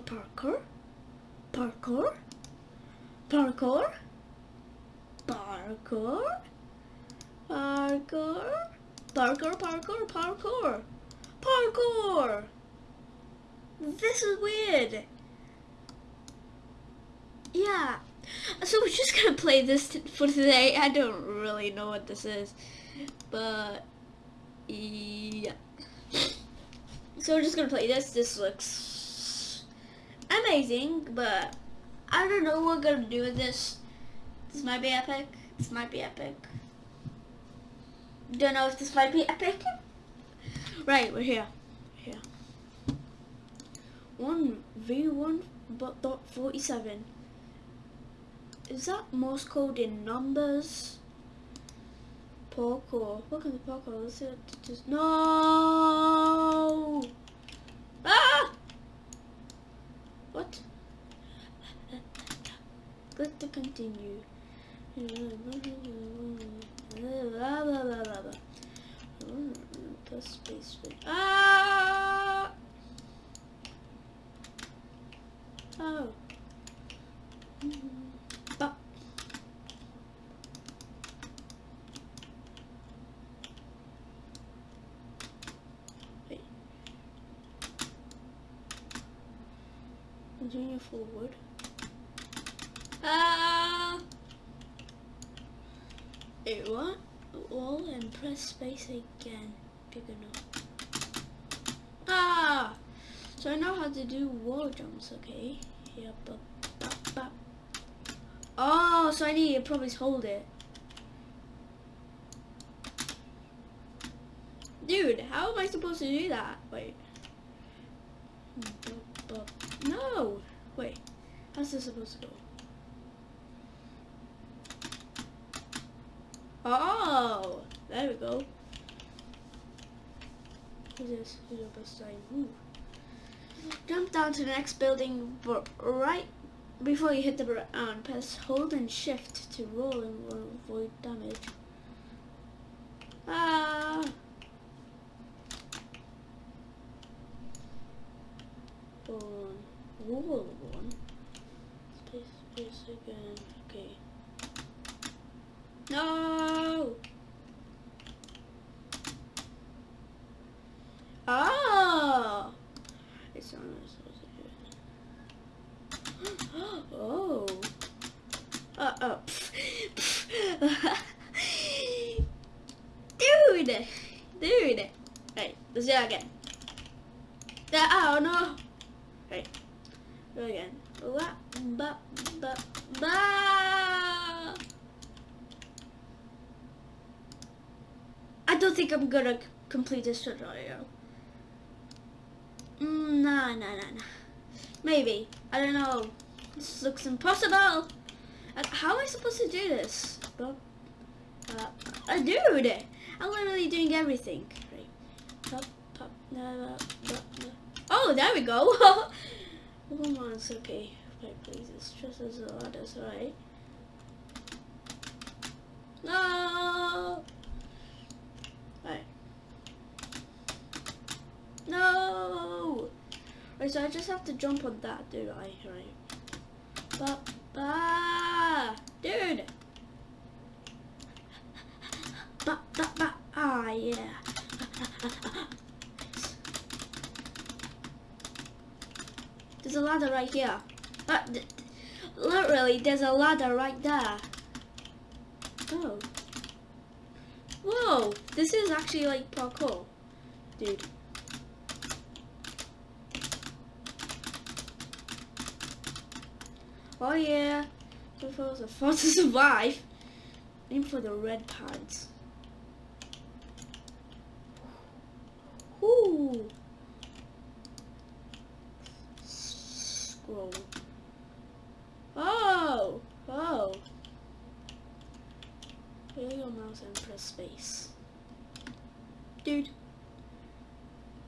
parkour, parkour, parkour, parkour, parkour, parkour, parkour, parkour, parkour. This is weird. Yeah. So we're just gonna play this for today. I don't really know what this is, but yeah. So we're just gonna play this. This looks amazing, but I don't know what we're gonna do with this. This might be epic. This might be epic. Don't know if this might be epic. Right, we're here. Here. One V one but dot forty seven. Is that Morse code in numbers? Parkour. What kind of parkour? What it is. No! Ah! What? Click to continue. Hmm, Press space. Ah! Forward. Ah! Wait, what? Wall and press space again. Big enough. Ah! So I know how to do wall jumps, okay? Yep, up. Oh, so I need to probably hold it. Dude, how am I supposed to do that? Wait. No! Wait. How's this supposed to go? Oh! There we go. What's? Ooh. Jump down to the next building, right before you hit the ground, um, press hold and shift to roll and avoid damage. Ah! One, wall one. Space, space again. Okay. No! Oh! It's on. Oh. Uh oh. Dude! Dude! Hey, let's do that again. That, oh no! Hey, go again. Ba, ba, ba, ba. I don't think I'm gonna complete this tutorial. Mm, nah, nah, nah, nah. Maybe. I don't know. This looks impossible. How am I supposed to do this? Uh, dude, I'm literally doing everything. Oh, there we go. Come on, it's okay. Right, please, it's just as lot as right. No. Right. No. So I just have to jump on that, dude. I right. Ba ba, dude. Ba ba ba. Ah, yeah. There's a ladder right here. Uh, literally, there's a ladder right there. Oh. Whoa, this is actually like parkour, dude. Oh yeah, so far so far to survive. Aim for the red pads. Ooh. Scroll. Oh, oh. Here your mouse and press space. Dude.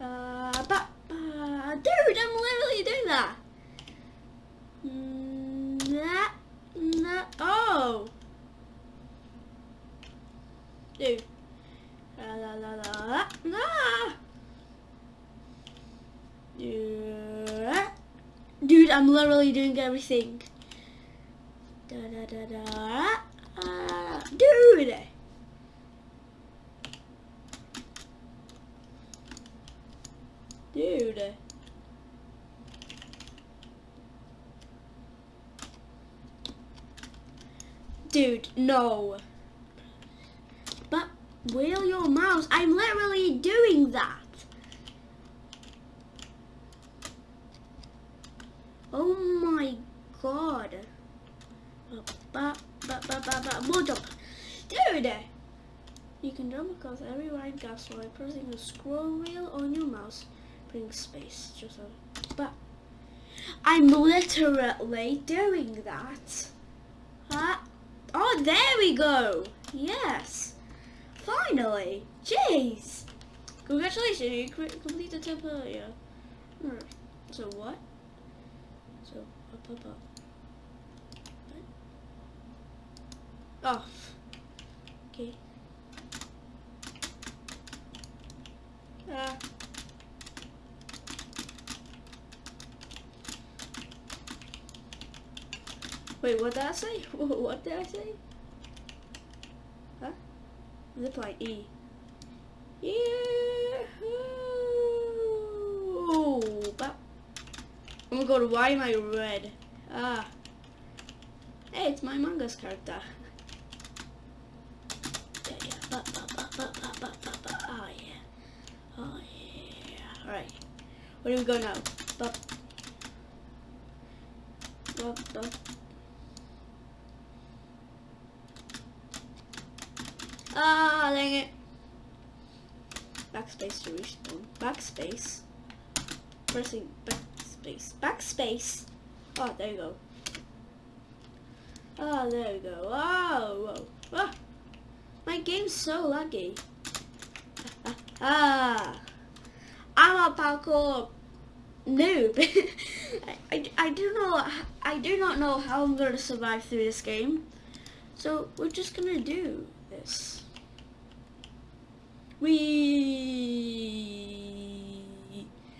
Uh, ba, ba, dude, I'm literally doing that. Mm, Nah, nah, oh. Dude. La la la la. Nah. Yeah. I'm literally doing everything. Da da da da. Uh, dude. Dude. Dude, no. Wheel your mouse. I'm literally doing that. Oh my god. More jump. Dude! You can jump across every right gas by pressing the scroll wheel on your mouse. Bring space. Just a but I'm literally doing that. Huh? Oh, there we go. Yes. Finally. Jeez. Congratulations, you completed the temple. Yeah. So what? So up, up, up. Off. Okay. Ah. Wait, what did I say? What did I say? Huh? Zip line E. Yeah. But I'm gonna go to why am I red? Ah. Hey, it's my manga's character. Oh yeah. Oh yeah. Alright. Where do we go now? Ba, ba, ba. Ah, dang it. Backspace to respawn. Backspace. Pressing backspace. Backspace. Oh, there you go. Oh, there we go. Oh, whoa. Ah, my game's so laggy. Ah, ah. I'm a parkour noob. I, I, I do know I do not know how I'm gonna survive through this game. So we're just gonna do this. We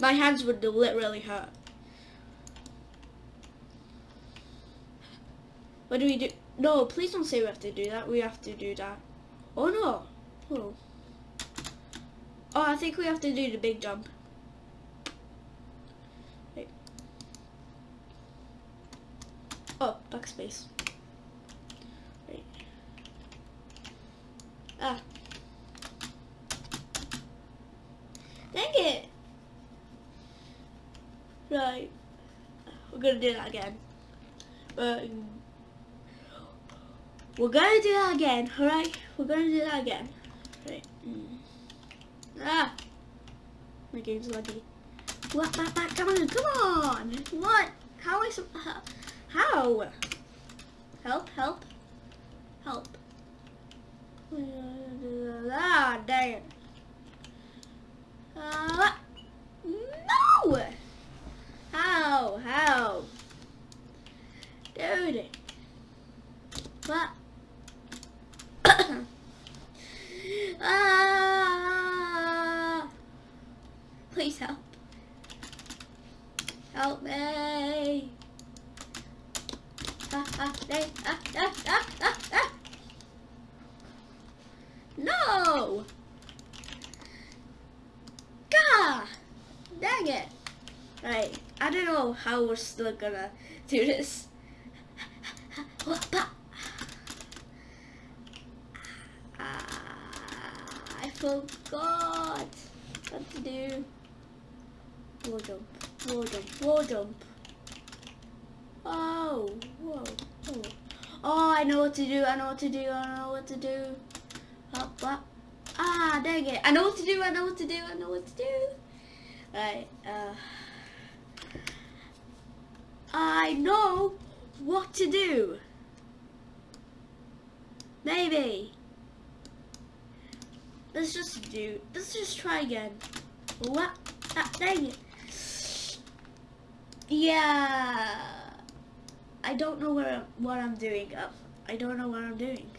my hands would literally hurt. What do we do? No, please don't say we have to do that. We have to do that. Oh no. Oh. Oh, I think we have to do the big jump. Wait. Oh, backspace. Ah. Dang it! Right. We're gonna do that again. But we're gonna do that again, alright? We're gonna do that again. Right. Mm. Ah! My game's laggy. What? Back, back, come on, come on! What? How. How? Help, help, help. Ah, dang it. Uh, no! How? Dude. What? ah! Please help. Help me. Ah, ah, ah, ah, ah, ah, ah. No! Gah! Dang it. Right, I don't know how we're still gonna do this. I forgot what to do. Wall jump, wall jump, wall jump. Oh, whoa, oh. Oh, I know what to do, I know what to do, I know what to do. Ah, dang it. I know what to do, I know what to do, I know what to do. Right, uh... I know what to do. Maybe. Let's just do, let's just try again. What? Ah, dang it. Yeah. I don't know where, what I'm doing. Uh, I don't know what I'm doing.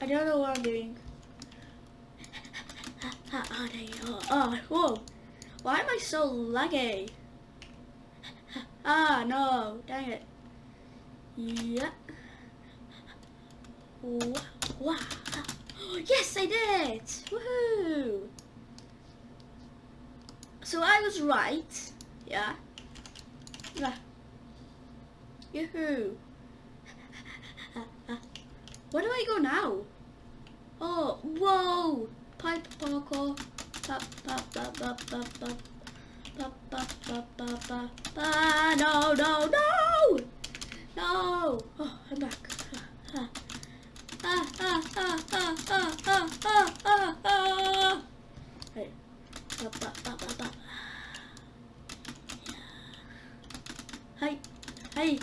I don't know what I'm doing. oh, oh, oh, whoa. Why am I so laggy? Ah, no. Dang it. Yeah. Wow. Yes, I did! Woohoo! So I was right. Yeah. Yeah. Yoo-hoo. Where do I go now? Oh, whoa! Pipe parkour. Pop, pop, pop, pop, pop, pop. Pop, pop, pop, pop, pop. Ah, no, no, no! No! Oh, I'm back. Ah, ah, ah, ah, ah, ah, ah, ah, ah, ah. Pop, pop, pop, pop, pop. Hey, hey,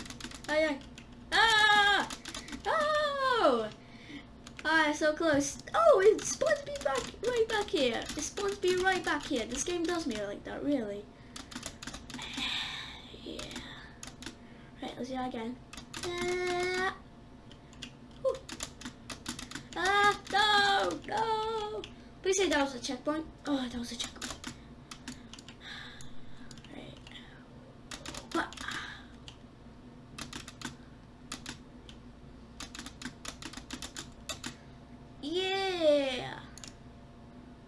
hey, hey. Ah! Oh! Ah, so close. Oh, it spawns me back, right back here. It spawns me right back here. This game does me like that, really. yeah. Right, let's do that again. Ah! Whew. Ah, no, no. Please say that was a checkpoint. Oh, that was a checkpoint. Right. What? Yeah.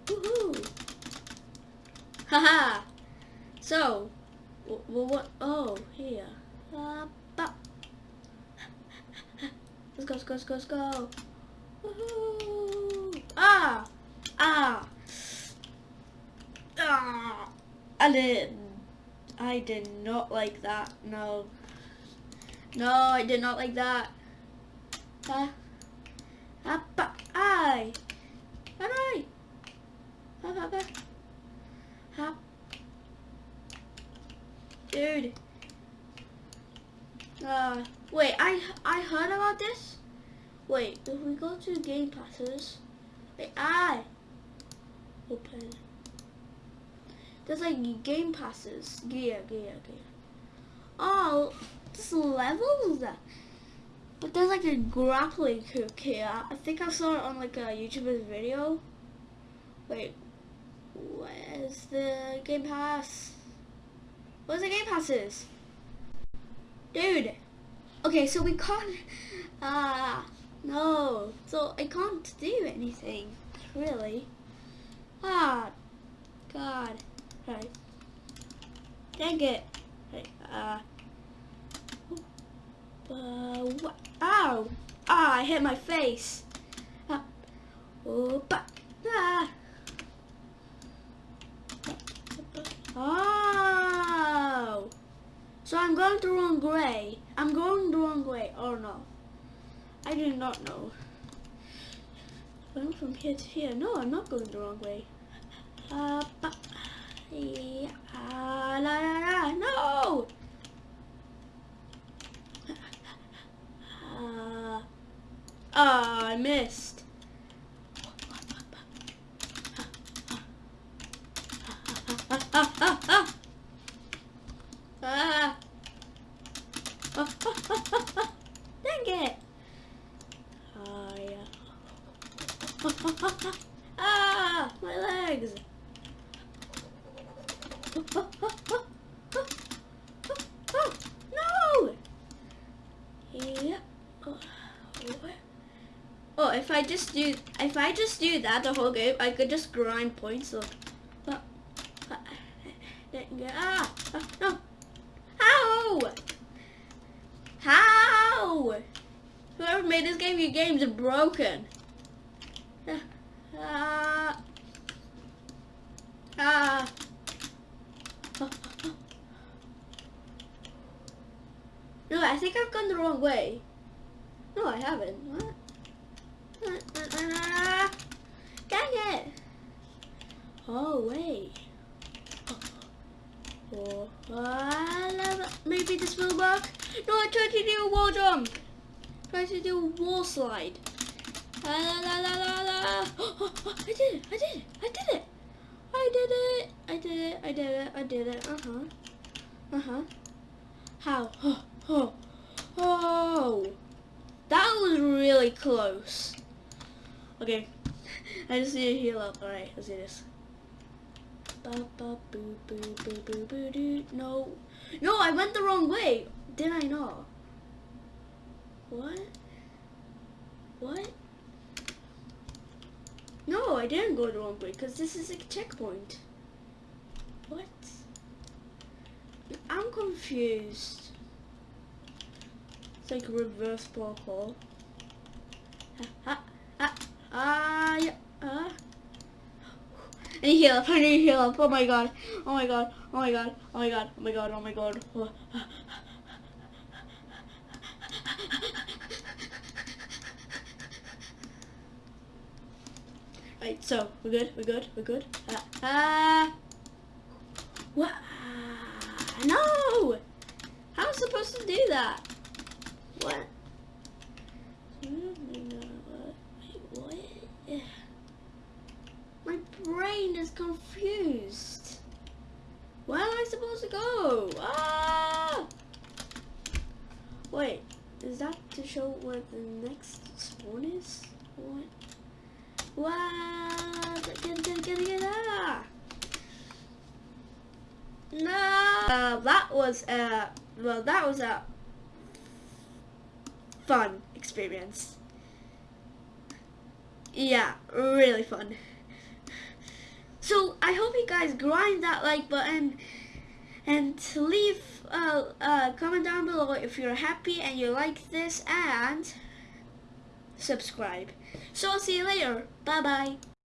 Woohoo. Haha. so, well, what? Oh, here. Uh, bop. Let's go, let's go, let's go, let's go. Ah. Ah. Ah. I did. I did not like that. No. No, I did not like that. Huh? Apa? Ay. Aray. Apa apa? Hop. Dude. Uh, wait, I I heard about this. Wait, if we go to game passes, wait, I open. There's like game passes. Gear, gear, gear. Oh, this levels. But there's like a grappling hook here. I think I saw it on like a YouTuber's video. Wait, where's the Game Pass? Where's the Game Passes? Dude. Okay, so we can't, ah, uh, no. So I can't do anything, really. Ah, God. Right. Dang it. Right, uh. Uh, what? Ow! Ah, I hit my face. Ah. Oh, ah. Oh! So I'm going the wrong way. I'm going the wrong way. Oh no. I do not know. Going from here to here. No, I'm not going the wrong way. Uh, yeah, la, la, la, no! Uh, oh, I missed. ah. Dang it. Oh, yeah. ah, my legs. no! Yeah. Oh, if I just do, if I just do that the whole game, I could just grind points. Look. But, ah, ah, no. How? How? Whoever made this game, your games are broken. No, I think I've gone the wrong way. No, I haven't. What? Dang it! Oh, wait. Oh, oh, maybe this will work. No, I tried to do a wall jump. Tried to do a wall slide. La, la, la, la, la. Oh, oh, I did it! I did it! I did it! I did it! I did it! I did it! I did it! Uh huh. Uh huh. How? Oh, oh, oh! That was really close. Okay, I just need to heal up. Alright, let's do this. No. No, I went the wrong way. Did I not? What? What? No, I didn't go the wrong way because this is a checkpoint. What? I'm confused. It's like a reverse parkour. Ah, ah, ah, yeah, ah. I need heal up, I need heal up, oh my god, oh my god, oh my god, oh my god, oh my god, oh my god. Oh. Right, so, we're good, we're good, we're good. Ah, ah. What? No! How am I supposed to do that? What? My brain is confused. Where am I supposed to go? Ah! Wait, is that to show where the next spawn is? What? What? Get, get, get, get, ah! No! Uh, that was a, well, that was a fun experience. Yeah, really fun. So I hope you guys grind that like button and leave a, a comment down below if you're happy and you like this and subscribe. So see you later. Bye bye.